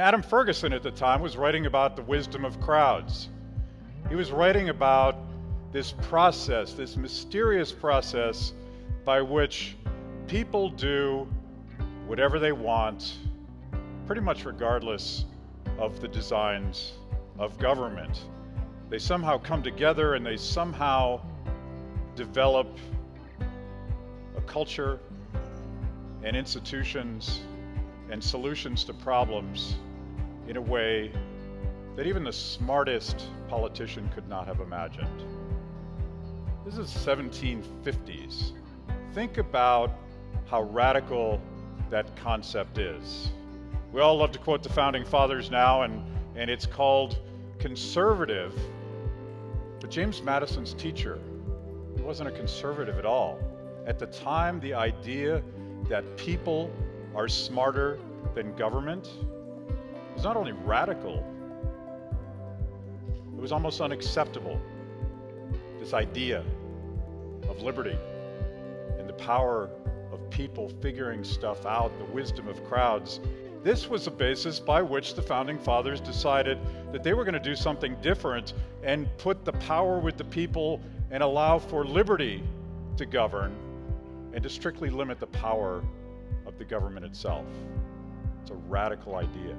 Adam Ferguson at the time was writing about the wisdom of crowds. He was writing about this process, this mysterious process by which people do whatever they want, pretty much regardless of the designs of government. They somehow come together and they somehow develop a culture and institutions and solutions to problems in a way that even the smartest politician could not have imagined. This is 1750s. Think about how radical that concept is. We all love to quote the founding fathers now, and, and it's called conservative. But James Madison's teacher, he wasn't a conservative at all. At the time, the idea that people are smarter than government was not only radical, it was almost unacceptable. This idea of liberty and the power of people figuring stuff out, the wisdom of crowds. This was the basis by which the founding fathers decided that they were going to do something different and put the power with the people and allow for liberty to govern and to strictly limit the power of the government itself. It's a radical idea.